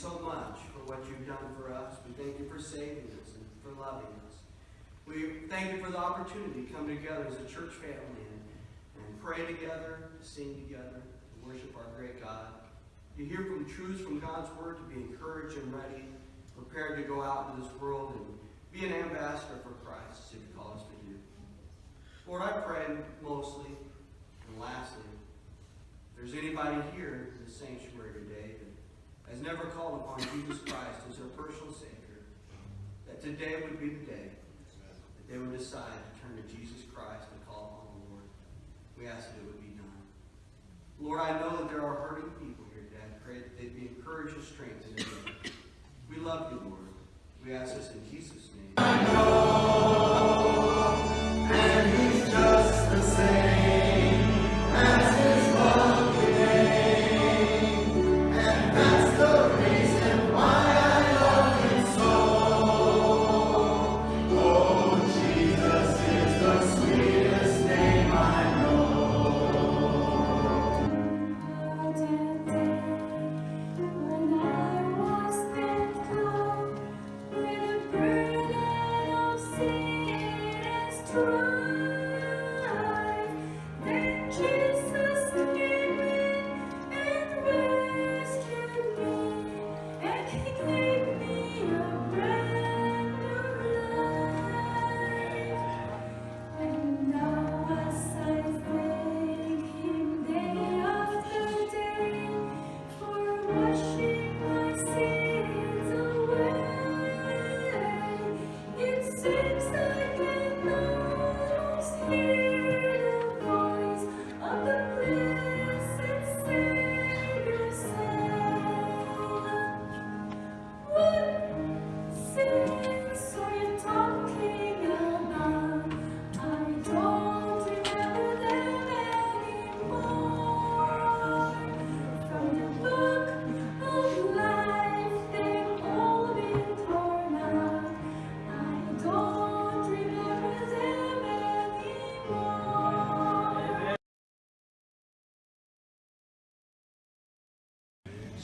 for what you've done for us. We thank you for saving us and for loving us. We thank you for the opportunity to come together as a church family and, and pray together, to sing together, to worship our great God. To hear from truths from God's Word, to be encouraged and ready, prepared to go out into this world and be an ambassador for Christ, as you call us to do. Lord, I pray mostly, and lastly, if there's anybody here in the sanctuary today has never called upon Jesus Christ as their personal Savior, that today would be the day that they would decide to turn to Jesus Christ and call upon the Lord. We ask that it would be done. Lord, I know that there are hurting people here today. I pray that they'd be encouraged and strengthened. We love you, Lord. We ask this in Jesus' name.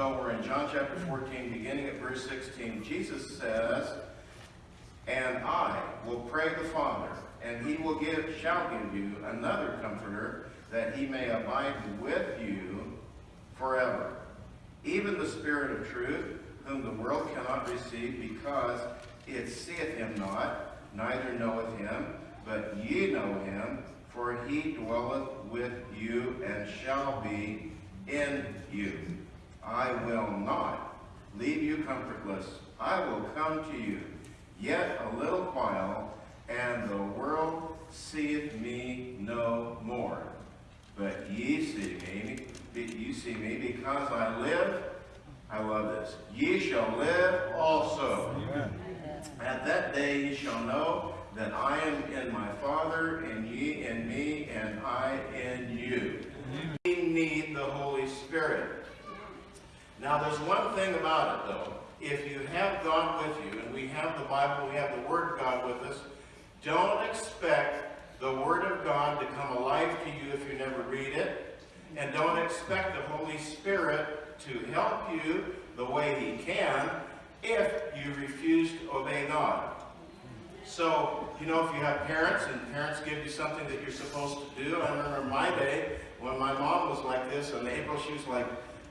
So we're in John chapter 14, beginning at verse 16. Jesus says, And I will pray the Father, and he will give, shall give you another comforter, that he may abide with you forever. Even the Spirit of truth, whom the world cannot receive, because it seeth him not, neither knoweth him, but ye know him, for he dwelleth with you and shall be in you. I will not leave you comfortless. I will come to you. Yet a little while, and the world seeth me no more. But ye see me, you see me, because I live. I love this. Ye shall live also. Amen. At that day ye shall know that I am in my Father, and ye in me, and I in you. We need the Holy Spirit. Now, there's one thing about it, though. If you have God with you, and we have the Bible, we have the Word of God with us, don't expect the Word of God to come alive to you if you never read it. And don't expect the Holy Spirit to help you the way He can if you refuse to obey God. So, you know, if you have parents and parents give you something that you're supposed to do, I remember my day when my mom was like this, and April, she was like,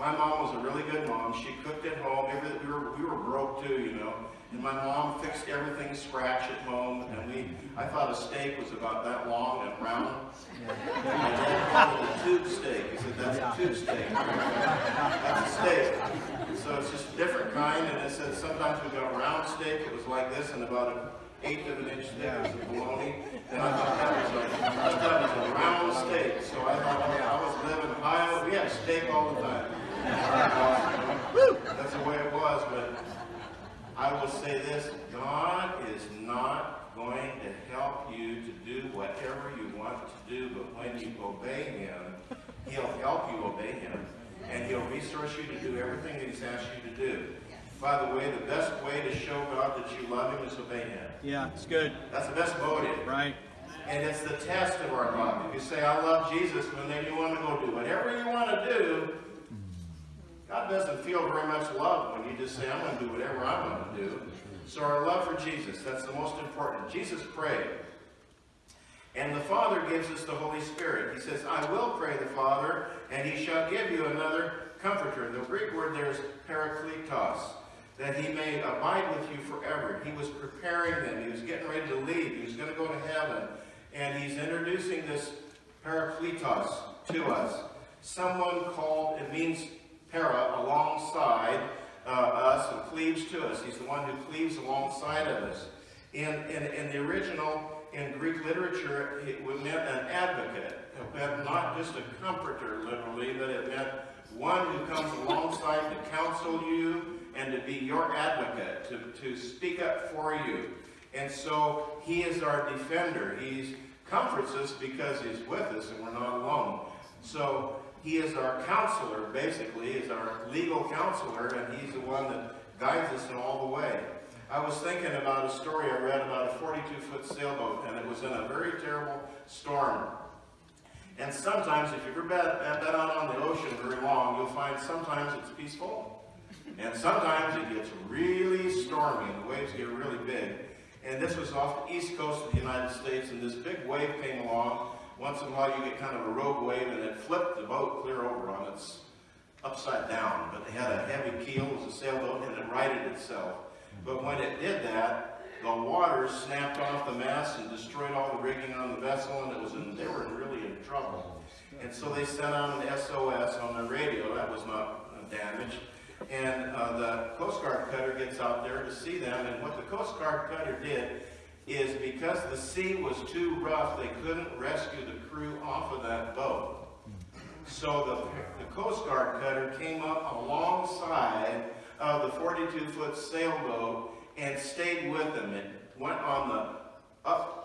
my mom was a really good mom. She cooked at home. We, were, we were broke too, you know. And my mom fixed everything scratch at home, and we, I thought a steak was about that long and round. And my dad called it a tube steak. He said, that's a tube steak. That's a steak. So it's just a different kind, and it said sometimes we got a round steak, it was like this, and about an eighth of an inch thick was the bologna. And I thought that was like, I thought that was a round steak. So I thought, okay, I was living high, we had steak all the time. That's the way it was, but I will say this, God is not going to help you to do whatever you want to do, but when you obey Him, He'll help you obey Him, and He'll resource you to do everything that He's asked you to do. By the way, the best way to show God that you love Him is obey Him. Yeah, it's good. That's the best motive. Right. And it's the test of our love. If you say, I love Jesus, but then you want to go do whatever you want to do, God doesn't feel very much love when you just say, I'm going to do whatever I want to do. So our love for Jesus, that's the most important. Jesus prayed. And the Father gives us the Holy Spirit. He says, I will pray the Father, and he shall give you another comforter. The Greek word there is parakletos, that he may abide with you forever. He was preparing them. He was getting ready to leave. He was going to go to heaven. And he's introducing this parakletos to us. Someone called, it means para, alongside uh, us and cleaves to us. He's the one who cleaves alongside of us. In, in, in the original, in Greek literature, it meant an advocate. It meant not just a comforter, literally, but it meant one who comes alongside to counsel you and to be your advocate, to, to speak up for you. And so he is our defender. He comforts us because he's with us and we're not alone. So he is our counselor, basically, is our legal counselor, and he's the one that guides us in all the way. I was thinking about a story I read about a 42-foot sailboat, and it was in a very terrible storm. And sometimes, if you've ever been, been out on the ocean very long, you'll find sometimes it's peaceful, and sometimes it gets really stormy, and the waves get really big. And this was off the east coast of the United States, and this big wave came along. Once in a while, you get kind of a rogue wave, and it flipped the boat clear over on its upside down. But it had a heavy keel, it was a sailboat, and it righted itself. But when it did that, the water snapped off the mast and destroyed all the rigging on the vessel, and it was in, they were really in trouble. And so they sent out an SOS on the radio. That was not damaged. And uh, the Coast Guard cutter gets out there to see them. And what the Coast Guard cutter did is because the sea was too rough, they couldn't rescue the crew off of that boat. So the, the Coast Guard cutter came up alongside of the 42-foot sailboat and stayed with them. It went on the up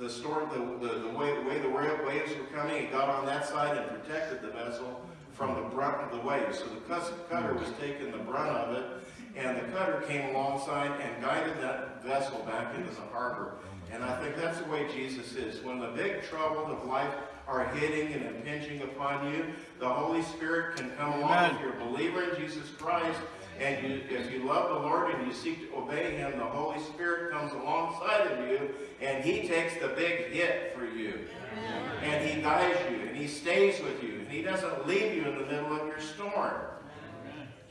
the storm, the, the, the, way, the way the waves were coming, it got on that side and protected the vessel from the brunt of the waves. So the cutter was taking the brunt of it, cutter came alongside and guided that vessel back into the harbor. And I think that's the way Jesus is. When the big troubles of life are hitting and impinging upon you, the Holy Spirit can come along if you're a believer in Jesus Christ and you, if you love the Lord and you seek to obey Him, the Holy Spirit comes alongside of you and He takes the big hit for you. And He guides you and He stays with you. And He doesn't leave you in the middle of your storm.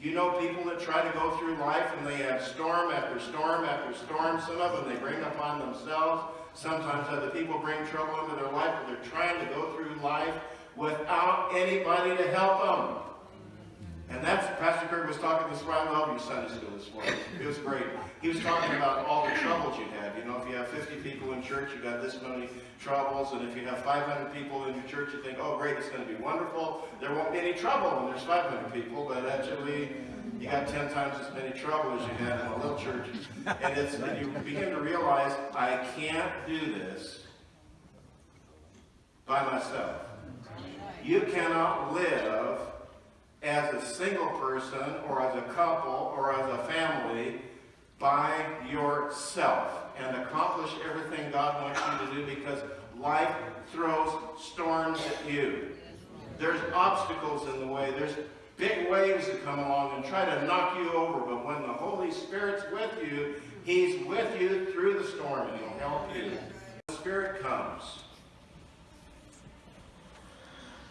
You know people that try to go through life and they have storm after storm after storm. Some of them they bring upon themselves. Sometimes other people bring trouble into their life, but they're trying to go through life without anybody to help them. And that's, Pastor Kirk was talking this morning, I love you Sunday school this morning. It was great. He was talking about all the troubles you had. You know, if you have 50 people in church, you got this many troubles. And if you have 500 people in your church, you think, oh great, it's going to be wonderful. There won't be any trouble when there's 500 people, but actually, you got 10 times as many trouble as you had in a little church. And, it's, and you begin to realize, I can't do this by myself. You cannot live as a single person or as a couple or as a family by yourself and accomplish everything God wants you to do because life throws storms at you. There's obstacles in the way. There's big waves that come along and try to knock you over. But when the Holy Spirit's with you, He's with you through the storm and He'll help you. The Spirit comes.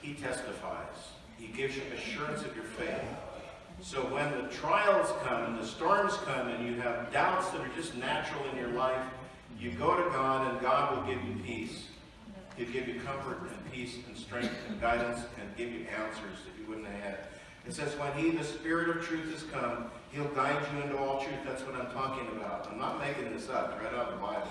He testifies. He gives you assurance of your faith. So when the trials come and the storms come and you have doubts that are just natural in your life, you go to God and God will give you peace. He'll give you comfort and peace and strength and guidance and give you answers that you wouldn't have had. It says, when he, the Spirit of truth, has come, he'll guide you into all truth. That's what I'm talking about. I'm not making this up. Right out of the Bible.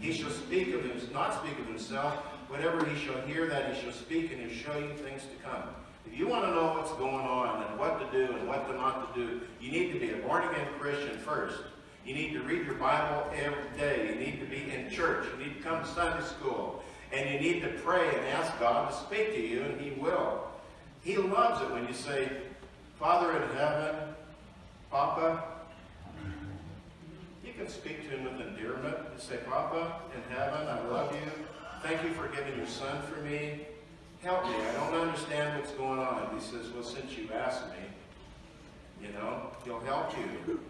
He shall speak of him, not speak of himself. Whatever he shall hear, that he shall speak, and he'll show you things to come. If you want to know what's going on and what to do and what to not to do, you need to be a born-again Christian first. You need to read your Bible every day. You need to be in church. You need to come to Sunday school. And you need to pray and ask God to speak to you, and he will. He loves it when you say, Father in heaven, Papa. You can speak to him with endearment. You say, Papa in heaven, I love you. Thank you for giving your son for me. Help me. I don't understand what's going on. He says, well, since you asked me, You know, he'll help you.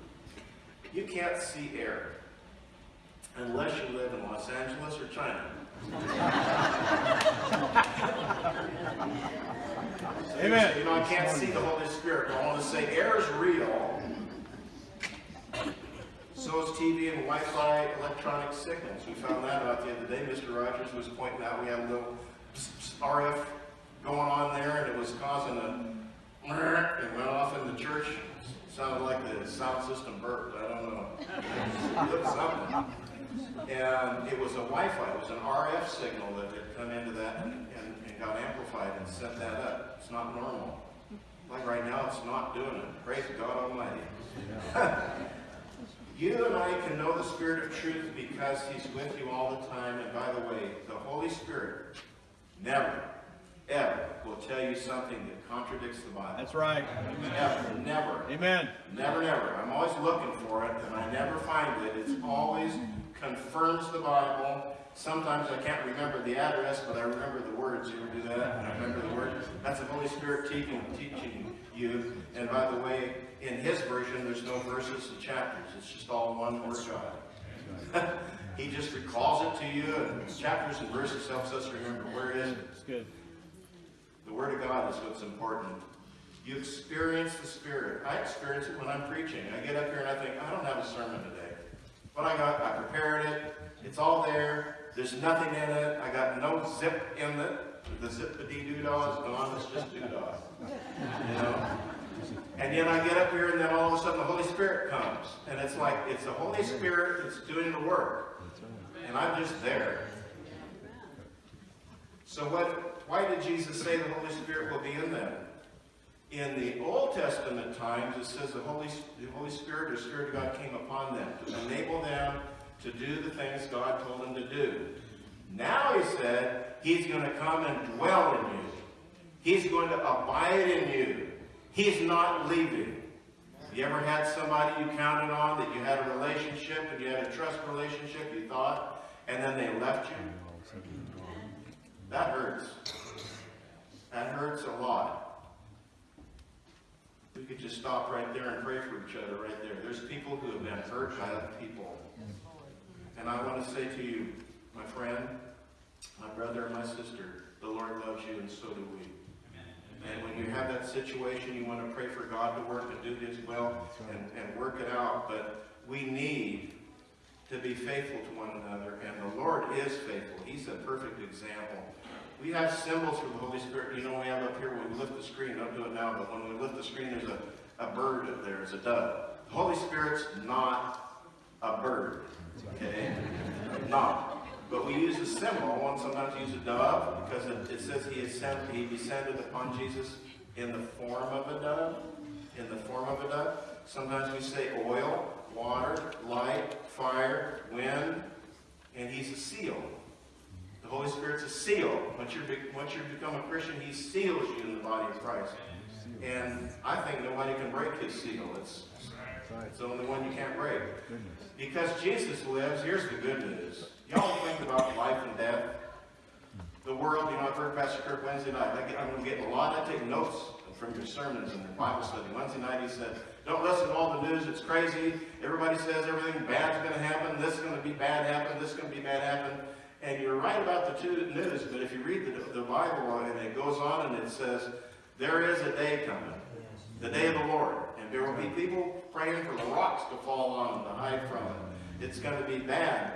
You can't see air unless you live in Los Angeles or China. Amen. You know, I can't see the Holy Spirit. I want to say air is real. So is TV and Wi-Fi electronic signals. We found that out the other day. Mr. Rogers was pointing out we a little RF going on there, and it was causing a. It went off in the church. Sounded like the sound system burped. I don't know. And it was a Wi-Fi. It was an RF signal that had come into that and, and, and got amplified and sent that up. It's not normal. Like right now, it's not doing it. Praise God Almighty. You and I can know the Spirit of truth because He's with you all the time. And by the way, the Holy Spirit never, ever will tell you something that contradicts the Bible. That's right. Never, never, Amen. never, never. I'm always looking for it, and I never find it. It's always confirms the Bible. Sometimes I can't remember the address, but I remember the words. You ever do that? I remember the word. That's the Holy Spirit teaching, teaching you. And by the way, in His version, there's no verses and chapters. It's just all one word God. he just recalls it to you, and chapters and verses helps us remember where it is. It's good. The Word of God is what's important. You experience the Spirit. I experience it when I'm preaching. I get up here and I think, I don't have a sermon today. But I got, I prepared it. It's all there. There's nothing in it. I got no zip in it. The zippity doo dah is gone. It's just doo dah. You know? And then I get up here and then all of a sudden the Holy Spirit comes. And it's like, it's the Holy Spirit that's doing the work. And I'm just there. So what, why did Jesus say the Holy Spirit will be in them? In the Old Testament times, it says the Holy, the Holy Spirit or Spirit of God came upon them to enable them to do the things God told them to do. Now he said, he's going to come and dwell in you. He's going to abide in you. He's not leaving. You ever had somebody you counted on that you had a relationship and you had a trust relationship, you thought, and then they left you? That hurts. That hurts a lot. We could just stop right there and pray for each other right there. There's people who have been hurt by other people. And I want to say to you, my friend, my brother, and my sister, the Lord loves you and so do we. And when you have that situation, you want to pray for God to work and do His will and, and work it out. But we need to be faithful to one another, and the Lord is faithful. He's a perfect example. We have symbols for the Holy Spirit. You know, we have up here when we lift the screen. Don't do it now, but when we lift the screen, there's a, a bird up there. It's a dove. The Holy Spirit's not a bird. Okay? Not. But we use a symbol, and sometimes use a dove, because it, it says he, ascend, he descended upon Jesus in the form of a dove. In the form of a dove. Sometimes we say oil, water, light, fire, wind, and he's a seal. The Holy Spirit's a seal. Once you once you become a Christian, he seals you in the body of Christ. And I think nobody can break his seal. It's, it's the only one you can't break. Because Jesus lives, here's the good news. Y'all think about life and death. The world, you know, I've heard Pastor Kirk Wednesday night. I get, I'm get a lot. I take notes from your sermons and your Bible study. Wednesday night he said, don't listen to all the news. It's crazy. Everybody says everything bad's going to happen. This is going to be bad happen. This is going to be bad happen. And you're right about the two news, but if you read the, the Bible and it goes on and it says, there is a day coming, the day of the Lord. And there will be people praying for the rocks to fall on to hide from it. It's going to be bad.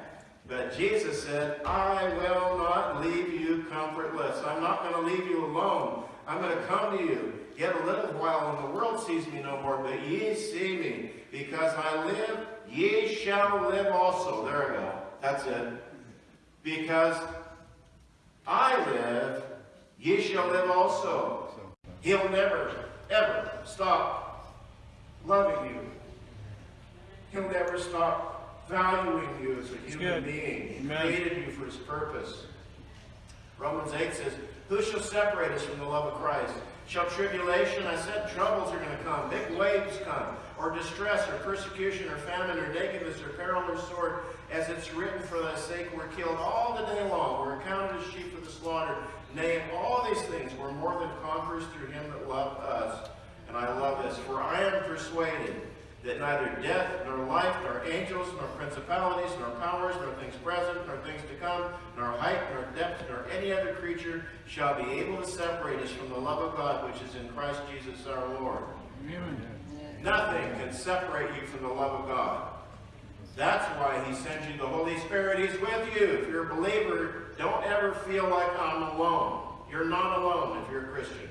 But Jesus said, I will not leave you comfortless. I'm not going to leave you alone. I'm going to come to you. Yet a little while, and the world sees me no more, but ye see me. Because I live, ye shall live also. There we go. That's it. Because I live, ye shall live also. He'll never, ever stop loving you. He'll never stop valuing you as a human being. He Amen. created you for his purpose. Romans 8 says, Who shall separate us from the love of Christ? Shall tribulation, I said troubles are going to come, big waves come, or distress, or persecution, or famine, or nakedness, or peril, or sword, as it's written, for thy sake we're killed all the day long, we're accounted as sheep for the slaughter. Nay, in all these things we're more than conquerors through him that loved us. And I love this. For I am persuaded that neither death, nor life, nor angels, nor principalities, nor powers, nor things present, nor things to come, nor height, nor depth, nor any other creature shall be able to separate us from the love of God which is in Christ Jesus our Lord. Amen. Nothing can separate you from the love of God. That's why he sends you the Holy Spirit. He's with you. If you're a believer, don't ever feel like I'm alone. You're not alone if you're a Christian.